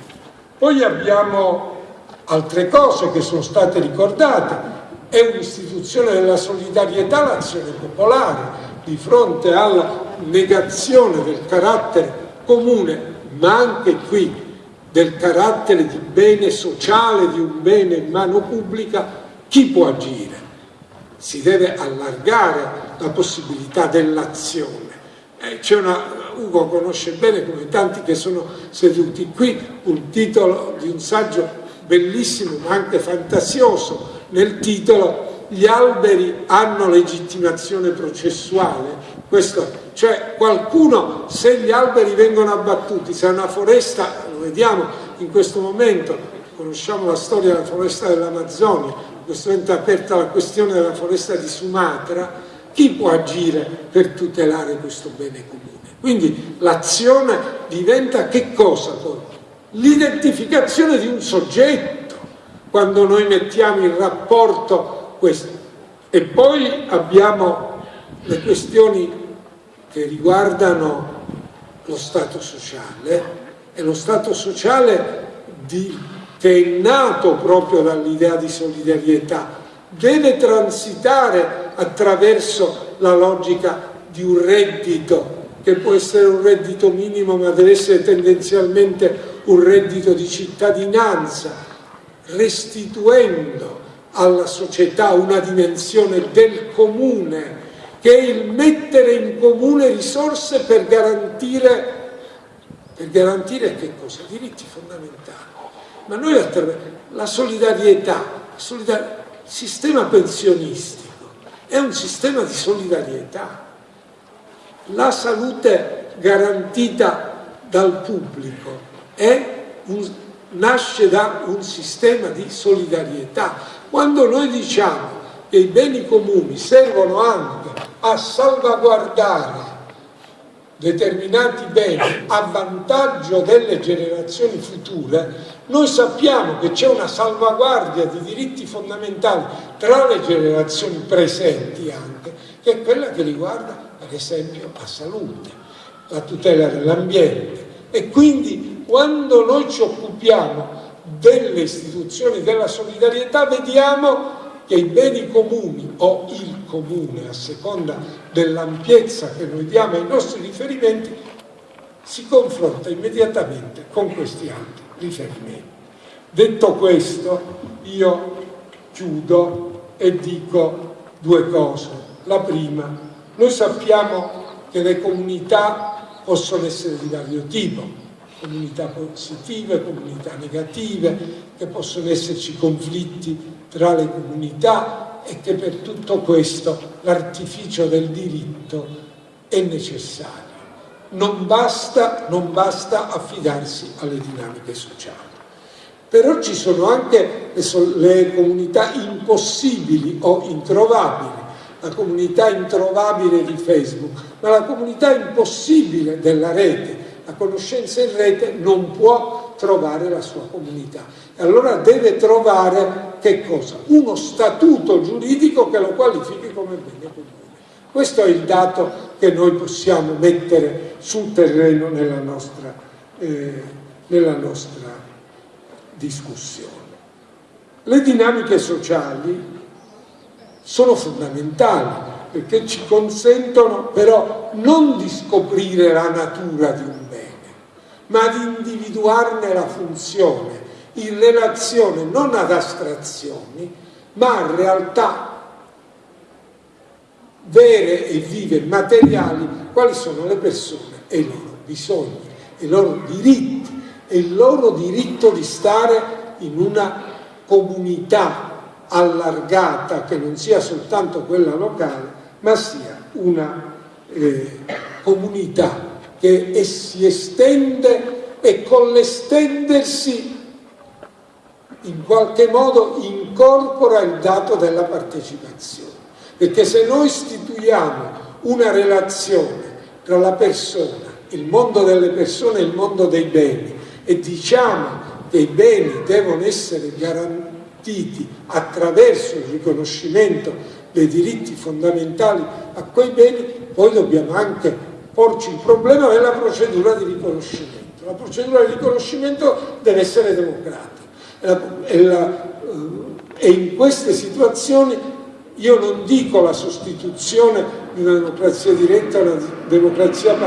Poi abbiamo altre cose che sono state ricordate, è un'istituzione della solidarietà l'azione popolare di fronte alla negazione del carattere comune, ma anche qui del carattere di bene sociale, di un bene in mano pubblica, chi può agire? Si deve allargare la possibilità dell'azione. Eh, c'è una, Ugo conosce bene, come tanti che sono seduti qui, un titolo di un saggio bellissimo ma anche fantasioso nel titolo gli alberi hanno legittimazione processuale questo, cioè qualcuno se gli alberi vengono abbattuti se una foresta, lo vediamo in questo momento conosciamo la storia della foresta dell'Amazzonia in questo momento è aperta la questione della foresta di Sumatra chi può agire per tutelare questo bene comune? Quindi l'azione diventa che cosa l'identificazione di un soggetto quando noi mettiamo in rapporto questo. E poi abbiamo le questioni che riguardano lo Stato sociale e lo Stato sociale di, che è nato proprio dall'idea di solidarietà deve transitare attraverso la logica di un reddito che può essere un reddito minimo ma deve essere tendenzialmente un reddito di cittadinanza restituendo alla società una dimensione del comune, che è il mettere in comune risorse per garantire, per garantire che cosa? Diritti fondamentali. Ma noi attraverso la solidarietà, il sistema pensionistico è un sistema di solidarietà. La salute garantita dal pubblico un nasce da un sistema di solidarietà. Quando noi diciamo che i beni comuni servono anche a salvaguardare determinati beni a vantaggio delle generazioni future, noi sappiamo che c'è una salvaguardia di diritti fondamentali tra le generazioni presenti anche, che è quella che riguarda per esempio la salute, la tutela dell'ambiente e quindi quando noi ci occupiamo delle istituzioni della solidarietà vediamo che i beni comuni o il comune a seconda dell'ampiezza che noi diamo ai nostri riferimenti si confronta immediatamente con questi altri riferimenti. Detto questo io chiudo e dico due cose. La prima, noi sappiamo che le comunità possono essere di vario tipo, comunità positive, comunità negative, che possono esserci conflitti tra le comunità e che per tutto questo l'artificio del diritto è necessario. Non basta, non basta affidarsi alle dinamiche sociali. Però ci sono anche le, comunità impossibili o introvabili, la comunità introvabile di Facebook, ma la comunità impossibile della rete, la conoscenza in rete non può trovare la sua comunità. E allora deve trovare che cosa? Uno statuto giuridico che lo qualifichi come bene comune. Questo è il dato che noi possiamo mettere sul terreno nella nostra, eh, nella nostra discussione. Le dinamiche sociali sono fondamentali perché ci consentono però non di scoprire la natura di un ma di individuarne la funzione in relazione non ad astrazioni, ma a realtà vere e vive, materiali, quali sono le persone e i loro bisogni, i loro diritti e il loro diritto di stare in una comunità allargata che non sia soltanto quella locale, ma sia una eh, comunità che si estende e con l'estendersi in qualche modo incorpora il dato della partecipazione. Perché se noi istituiamo una relazione tra la persona, il mondo delle persone e il mondo dei beni e diciamo che i beni devono essere garantiti attraverso il riconoscimento dei diritti fondamentali a quei beni, poi dobbiamo anche porci il problema della procedura di riconoscimento. La procedura di riconoscimento deve essere democratica e, eh, e in queste situazioni io non dico la sostituzione di una democrazia diretta a una democrazia,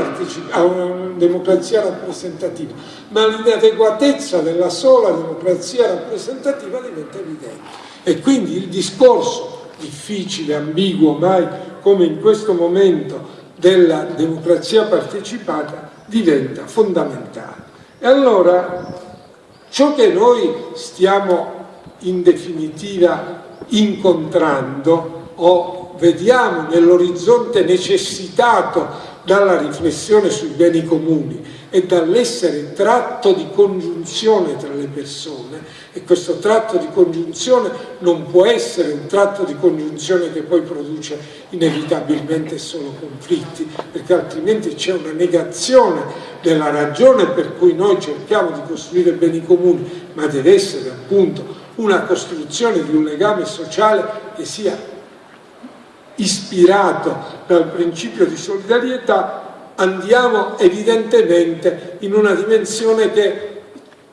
a una democrazia rappresentativa, ma l'inadeguatezza della sola democrazia rappresentativa diventa evidente. E quindi il discorso difficile, ambiguo, mai come in questo momento della democrazia partecipata diventa fondamentale. E allora ciò che noi stiamo in definitiva incontrando o vediamo nell'orizzonte necessitato dalla riflessione sui beni comuni e dall'essere tratto di congiunzione tra le persone. E questo tratto di congiunzione non può essere un tratto di congiunzione che poi produce inevitabilmente solo conflitti perché altrimenti c'è una negazione della ragione per cui noi cerchiamo di costruire beni comuni ma deve essere appunto una costruzione di un legame sociale che sia ispirato dal principio di solidarietà, andiamo evidentemente in una dimensione che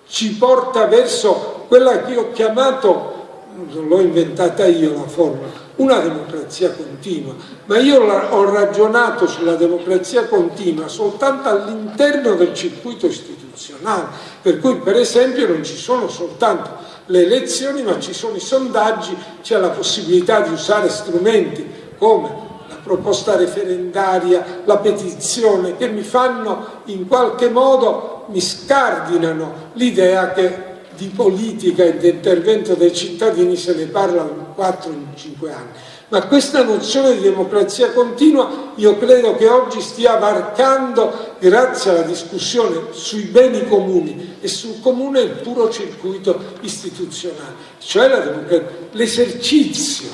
ci porta verso quella che ho chiamato, non l'ho inventata io la formula, una democrazia continua, ma io ho ragionato sulla democrazia continua soltanto all'interno del circuito istituzionale, per cui per esempio non ci sono soltanto le elezioni, ma ci sono i sondaggi, c'è la possibilità di usare strumenti come la proposta referendaria, la petizione, che mi fanno in qualche modo, mi scardinano l'idea che di politica e di intervento dei cittadini se ne parla in 4-5 anni ma questa nozione di democrazia continua io credo che oggi stia varcando, grazie alla discussione sui beni comuni e sul comune, il puro circuito istituzionale, cioè l'esercizio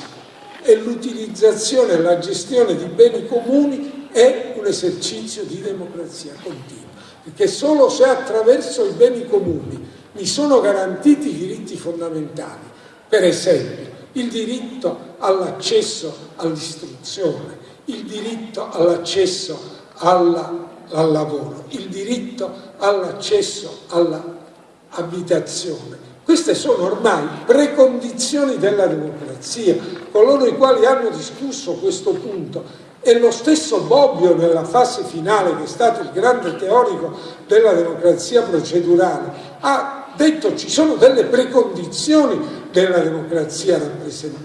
e l'utilizzazione e la gestione di beni comuni è un esercizio di democrazia continua, perché solo se attraverso i beni comuni mi sono garantiti i diritti fondamentali, per esempio il diritto all'accesso all'istruzione, il diritto all'accesso al lavoro, il diritto all'accesso all'abitazione. Queste sono ormai precondizioni della democrazia. Coloro i quali hanno discusso questo punto e lo stesso Bobbio nella fase finale, che è stato il grande teorico della democrazia procedurale, ha detto ci sono delle precondizioni della democrazia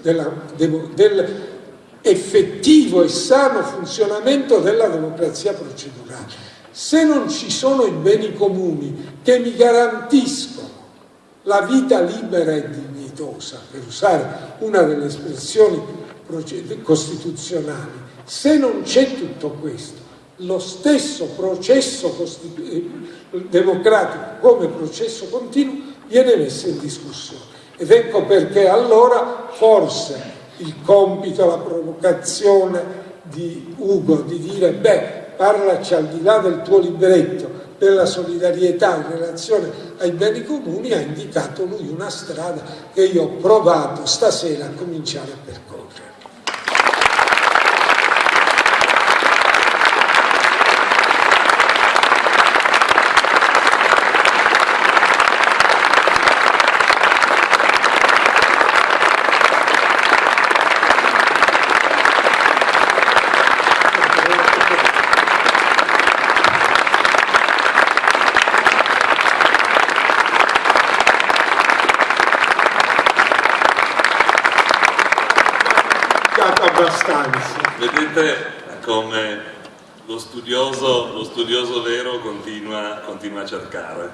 dell'effettivo e sano funzionamento della democrazia procedurale. Se non ci sono i beni comuni che mi garantiscono la vita libera e dignitosa, per usare una delle espressioni costituzionali, se non c'è tutto questo, lo stesso processo eh, democratico come processo continuo viene messo in discussione. Ed ecco perché allora forse il compito, la provocazione di Ugo di dire beh, parlaci al di là del tuo libretto della solidarietà in relazione ai beni comuni ha indicato lui una strada che io ho provato stasera a cominciare a percorrere. Vedete come lo studioso, lo studioso vero continua, continua, a cercare.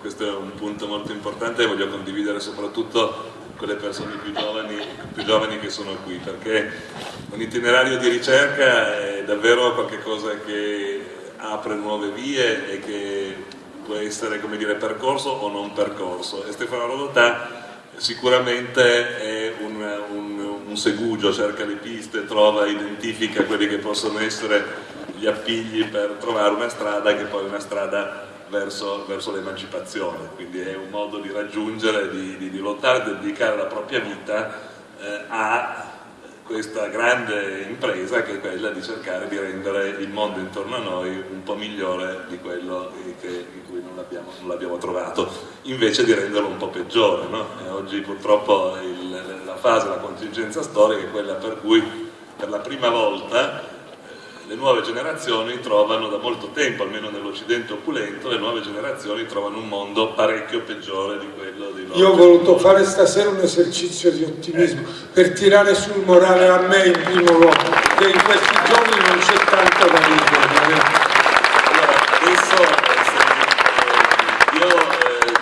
Questo è un punto molto importante e voglio condividere soprattutto con le persone più giovani, più giovani che sono qui, perché un itinerario di ricerca è davvero qualcosa che apre nuove vie e che può essere dire, percorso o non percorso. E Stefano Rodotà sicuramente è un, un, un, segugio, cerca le piste, trova, identifica quelli che possono essere gli appigli per trovare una strada che poi è una strada verso, verso l'emancipazione, quindi è un modo di raggiungere, di, di, di lottare, di dedicare la propria vita eh, a questa grande impresa che è quella di cercare di rendere il mondo intorno a noi un po' migliore di quello che, non l'abbiamo trovato, invece di renderlo un po' peggiore. No? oggi purtroppo il, la fase, la contingenza storica è quella per cui per la prima volta le nuove generazioni trovano da molto tempo, almeno nell'Occidente opulento, le nuove generazioni trovano un mondo parecchio peggiore di quello di loro. Io ho voluto fare stasera un esercizio di ottimismo eh. per tirare sul morale a me in primo luogo, che in questi giorni non c'è tanto da ridere. Eh. Allora, adesso eh, io eh,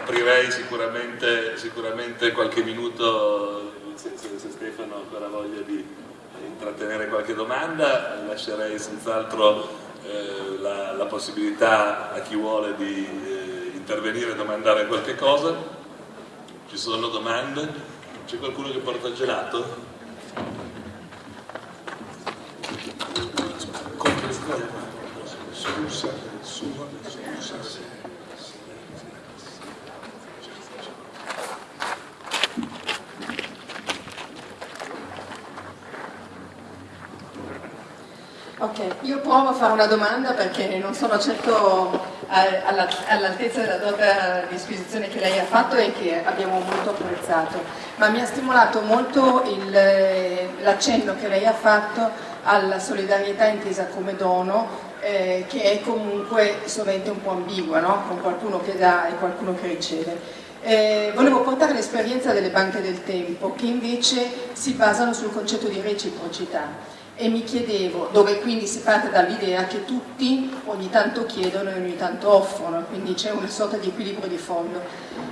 aprirei sicuramente, qualche minuto, se, Stefano ha ancora voglia di intrattenere qualche domanda, lascerei senz'altro eh, la, la, possibilità a chi vuole di eh, intervenire e domandare qualche cosa. Ci sono domande? C'è qualcuno che porta il gelato? Scusa, sua, scusa. Ok, io provo a fare una domanda perché non sono certo all'altezza della dotta disquisizione che lei ha fatto e che abbiamo molto apprezzato, ma mi ha stimolato molto l'accenno che lei ha fatto alla solidarietà intesa come dono, eh, che è comunque sovente un po' ambigua, no? con qualcuno che dà e qualcuno che riceve. Eh, volevo portare l'esperienza delle banche del tempo, che invece si basano sul concetto di reciprocità e mi chiedevo, dove quindi si parte dall'idea che tutti ogni tanto chiedono e ogni tanto offrono, quindi c'è una sorta di equilibrio di fondo.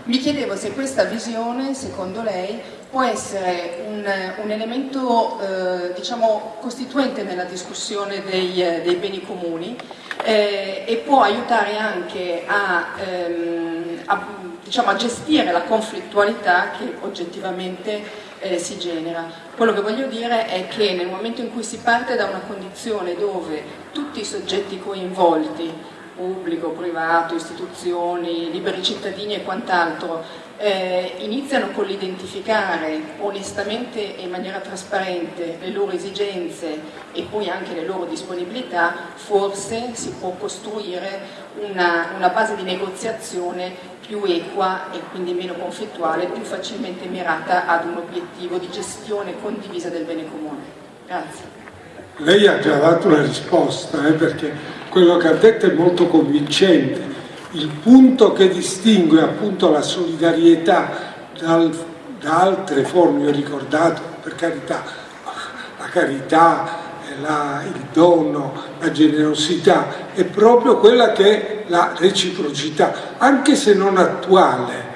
Mi chiedevo se questa visione, secondo lei, può essere un, un elemento eh, diciamo, costituente nella discussione dei, eh, dei beni comuni eh, e può aiutare anche a, ehm, a, diciamo, a gestire la conflittualità che oggettivamente eh, si genera. Quello che voglio dire è che nel momento in cui si parte da una condizione dove tutti i soggetti coinvolti, pubblico, privato, istituzioni, liberi cittadini e quant'altro, eh, iniziano con l'identificare onestamente e in maniera trasparente le loro esigenze e poi anche le loro disponibilità, forse si può costruire una, una base di negoziazione più equa e quindi meno conflittuale, più facilmente mirata ad un obiettivo di gestione condivisa del bene comune. Grazie. Lei ha già dato la risposta, eh, perché quello che ha detto è molto convincente. Il punto che distingue appunto la solidarietà dal, da altre forme, ho ricordato, per carità, la carità, la, il dono, la generosità, è proprio quella che è la reciprocità, anche se non attuale.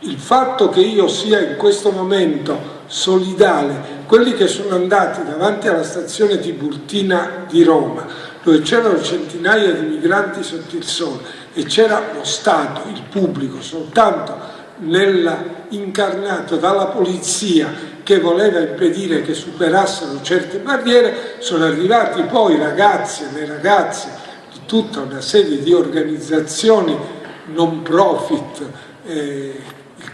Il fatto che io sia in questo momento solidale, quelli che sono andati davanti alla stazione Tiburtina di Roma, dove c'erano centinaia di migranti sotto il sole e c'era lo Stato, il pubblico, soltanto nella, incarnato dalla polizia che voleva impedire che superassero certe barriere, sono arrivati poi ragazzi e le ragazze di tutta una serie di organizzazioni non profit eh,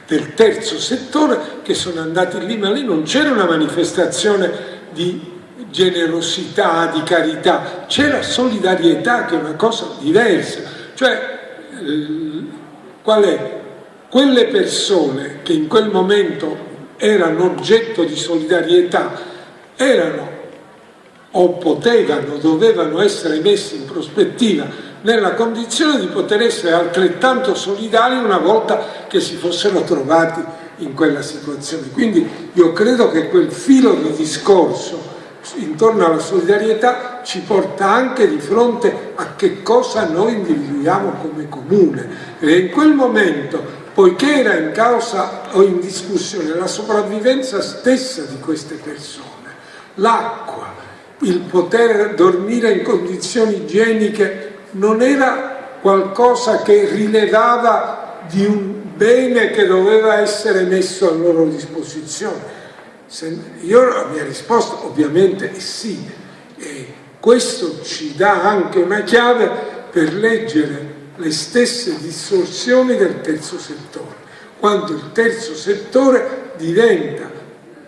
del terzo settore che sono andati lì, ma lì non c'era una manifestazione di generosità, di carità, c'era solidarietà che è una cosa diversa, cioè eh, qual è? Quelle persone che in quel momento erano oggetto di solidarietà, erano o potevano, dovevano essere messi in prospettiva nella condizione di poter essere altrettanto solidari una volta che si fossero trovati in quella situazione. Quindi io credo che quel filo di discorso intorno alla solidarietà ci porta anche di fronte a che cosa noi individuiamo come comune e in quel momento poiché era in causa o in discussione la sopravvivenza stessa di queste persone, l'acqua, il poter dormire in condizioni igieniche non era qualcosa che rilevava di un bene che doveva essere messo a loro disposizione. Se io la mia risposta ovviamente è sì, e questo ci dà anche una chiave per leggere le stesse distorsioni del terzo settore, quando il terzo settore diventa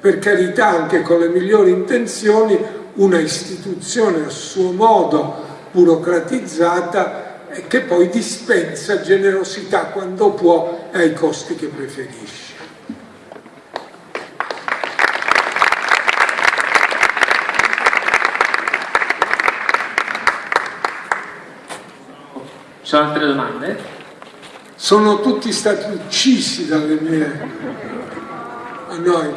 per carità anche con le migliori intenzioni, una istituzione a suo modo burocratizzata che poi dispensa generosità quando può ai costi che preferisce. Ci sono altre domande? Sono tutti stati uccisi dalle mie... a noi.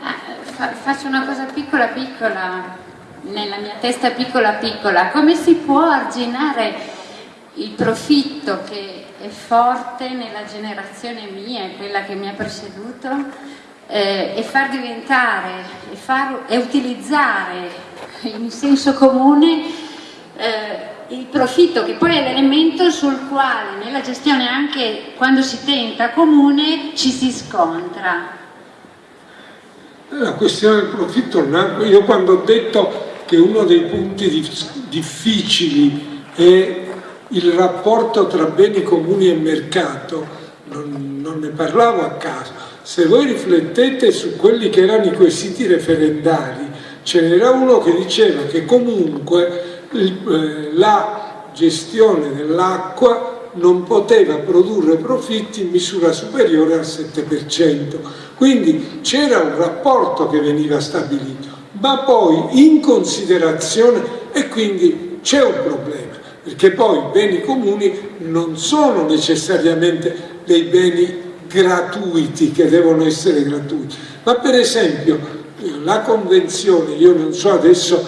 Ah, faccio una cosa piccola piccola, nella mia testa piccola piccola, come si può arginare il profitto che è forte nella generazione mia, quella che mi ha preceduto, eh, e far diventare e, far, e, utilizzare in senso comune eh, il profitto che poi è l'elemento sul quale nella gestione anche quando si tenta comune ci si scontra. La questione del profitto, io quando ho detto che uno dei punti difficili è il rapporto tra beni comuni e mercato, non, non ne parlavo a caso, se voi riflettete su quelli che erano i quesiti referendari, ce n'era uno che diceva che comunque eh, la gestione dell'acqua non poteva produrre profitti in misura superiore al 7%. Quindi c'era un rapporto che veniva stabilito, ma poi in considerazione, e quindi c'è un problema, perché poi i beni comuni non sono necessariamente dei beni gratuiti che devono essere gratuiti, ma per esempio la convenzione, io non so adesso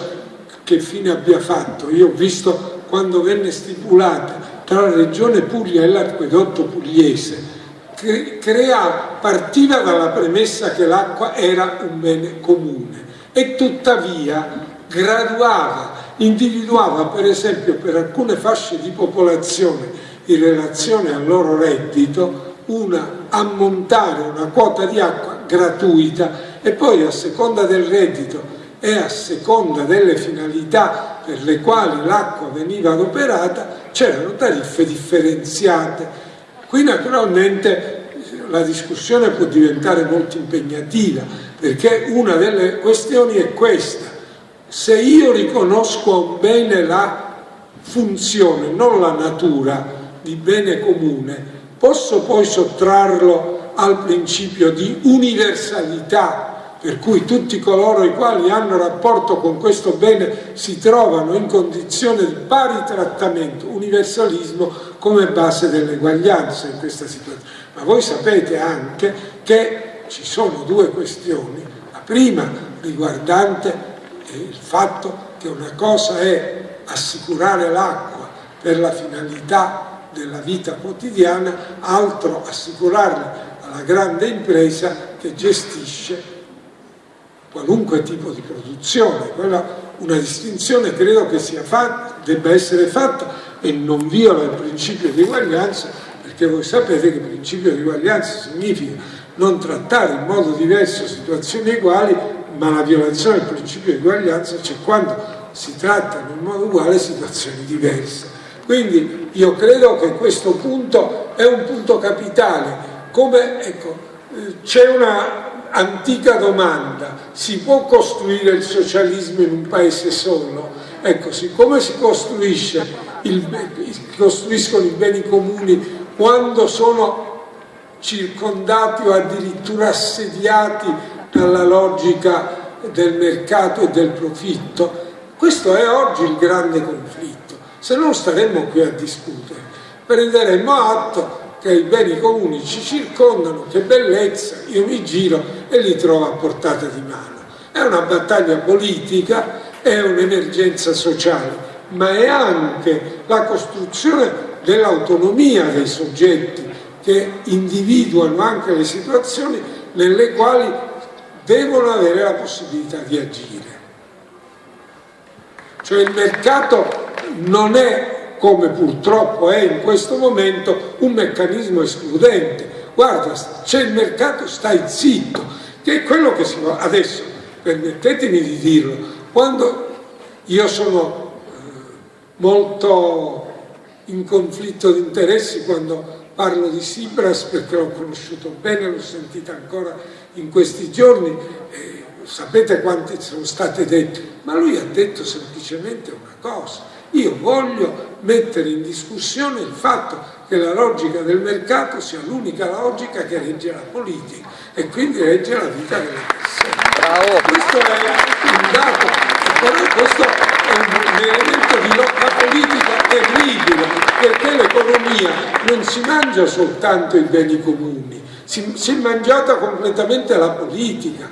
che fine abbia fatto, io ho visto quando venne stipulata tra la regione Puglia e l'acquedotto pugliese, crea, partiva dalla premessa che l'acqua era un bene comune e tuttavia graduava individuava per esempio per alcune fasce di popolazione in relazione al loro reddito una ammontare, una quota di acqua gratuita e poi a seconda del reddito e a seconda delle finalità per le quali l'acqua veniva adoperata c'erano tariffe differenziate. Qui naturalmente la discussione può diventare molto impegnativa perché una delle questioni è questa se io riconosco bene la funzione, non la natura di bene comune, posso poi sottrarlo al principio di universalità, per cui tutti coloro i quali hanno rapporto con questo bene si trovano in condizione di pari trattamento, universalismo come base dell'eguaglianza in questa situazione. Ma voi sapete anche che ci sono due questioni, la prima riguardante il fatto che una cosa è assicurare l'acqua per la finalità della vita quotidiana, altro assicurarla alla grande impresa che gestisce qualunque tipo di produzione. Quella, una distinzione credo che fatta, debba essere fatta e non viola il principio di uguaglianza perché voi sapete che il principio di uguaglianza significa non trattare in modo diverso situazioni uguali ma la violazione del principio di uguaglianza c'è quando si trattano in modo uguale situazioni diverse. Quindi io credo che questo punto è un punto capitale. Come, ecco, c'è una antica domanda, si può costruire il socialismo in un paese solo? Ecco, siccome si il, costruiscono i beni comuni quando sono circondati o addirittura assediati dalla logica del mercato e del profitto. Questo è oggi il grande conflitto, se non staremmo qui a discutere. Prenderemmo atto che i beni comuni ci circondano, che bellezza, io mi giro e li trovo a portata di mano. È una battaglia politica, è un'emergenza sociale, ma è anche la costruzione dell'autonomia dei soggetti che individuano anche le situazioni nelle quali devono avere la possibilità di agire. Cioè il mercato non è, come purtroppo è in questo momento, un meccanismo escludente. Guarda, c'è il mercato, stai zitto, che è quello che si fa. Adesso, permettetemi di dirlo, quando io sono molto in conflitto di interessi quando parlo di Sibras perché l'ho conosciuto bene, l'ho sentita ancora in questi giorni, eh, sapete quanti sono state dette, ma lui ha detto semplicemente una cosa, io voglio mettere in discussione il fatto che la logica del mercato sia l'unica logica che regge la politica e quindi regge la vita delle persone. Bravo. Questo è un dato, però questo è un elemento di lotta politica terribile, perché l'economia non si mangia soltanto i beni comuni, si, si è mangiata completamente la politica,